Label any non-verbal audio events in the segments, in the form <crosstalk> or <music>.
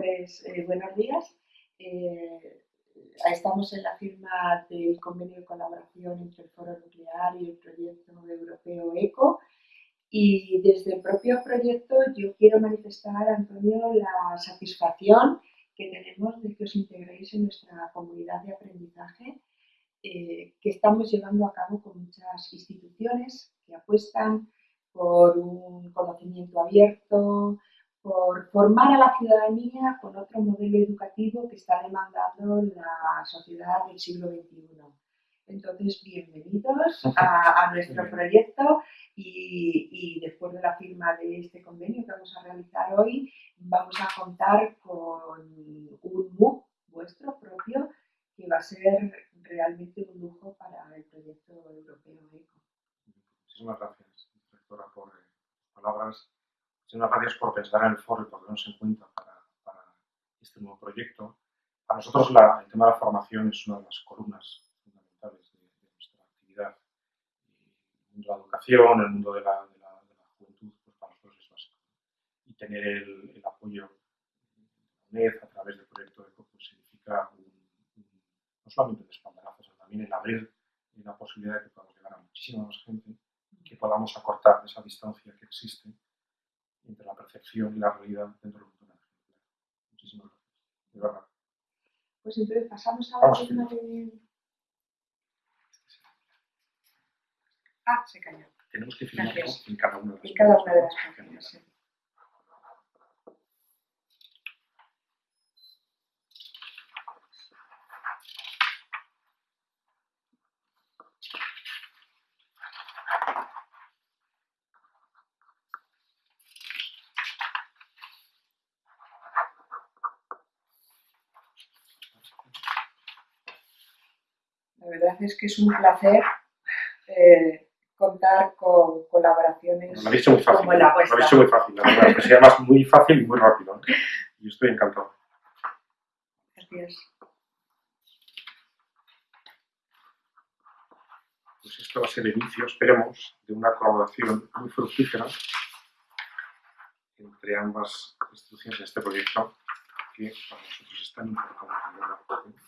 Pues eh, buenos días. Eh, estamos en la firma del convenio de colaboración entre el Foro Nuclear y el proyecto europeo ECO. Y desde el propio proyecto yo quiero manifestar, Antonio, la satisfacción que tenemos de que os integréis en nuestra comunidad de aprendizaje eh, que estamos llevando a cabo con muchas instituciones que apuestan por un conocimiento abierto, por formar a la ciudadanía con otro modelo educativo que está demandando la sociedad del siglo XXI. Entonces, bienvenidos a, nuestro proyecto y, después de la firma de este convenio que vamos a realizar hoy, vamos a contar con un MOOC vuestro propio que va a ser realmente un lujo para el proyecto europeo ECO. Muchísimas gracias, directora, por palabras Muchas gracias por pensar en el foro y por tenernos en cuenta para, este nuevo proyecto. Para nosotros la, el tema de la formación es una de las columnas fundamentales de, nuestra actividad. el mundo de la educación, el mundo de la, juventud, pues para nosotros es básico. Y tener el, apoyo de la UNED a través del proyecto ECO pues significa no solamente un espaldarazo, sino también el abrir la posibilidad de que podamos llegar a muchísima más gente que podamos acortar esa distancia que existe entre la percepción y la realidad dentro del mundo de Muchísimas gracias. De verdad. Pues entonces pasamos a la firma de... Ah, se cayó. Tenemos que firmar en cada una de las, en cada una de las páginas. La verdad es que es un placer eh, contar con colaboraciones lo dicho muy fácil, como la vuestra. Lo dicho muy fácil, la verdad, que se llama muy fácil y muy rápido. Y estoy encantado. Gracias. Pues esto va a ser el inicio, esperemos, de una colaboración muy fructífera entre ambas instituciones de este proyecto que para nosotros es tan importante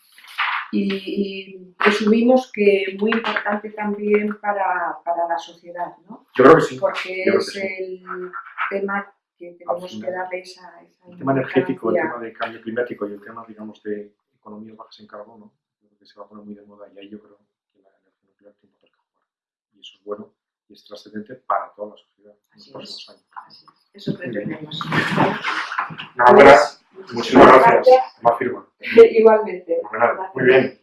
y, presumimos que muy importante también para, para, la sociedad, ¿no? Yo creo que sí. Porque es el tema que tenemos que darle esa, esa El tema energético, el tema de cambio climático y el tema, digamos, de economías bajas en carbono, creo que se va a poner muy de moda y ahí yo creo que la energía nuclear tiene un papel que jugar. Y eso es bueno y es trascendente para toda la sociedad en los próximos años. Así es. Eso pretendemos. Nada, pues, Muchísimas gracias. Más firma. <laughs> Igualmente. Muy bien.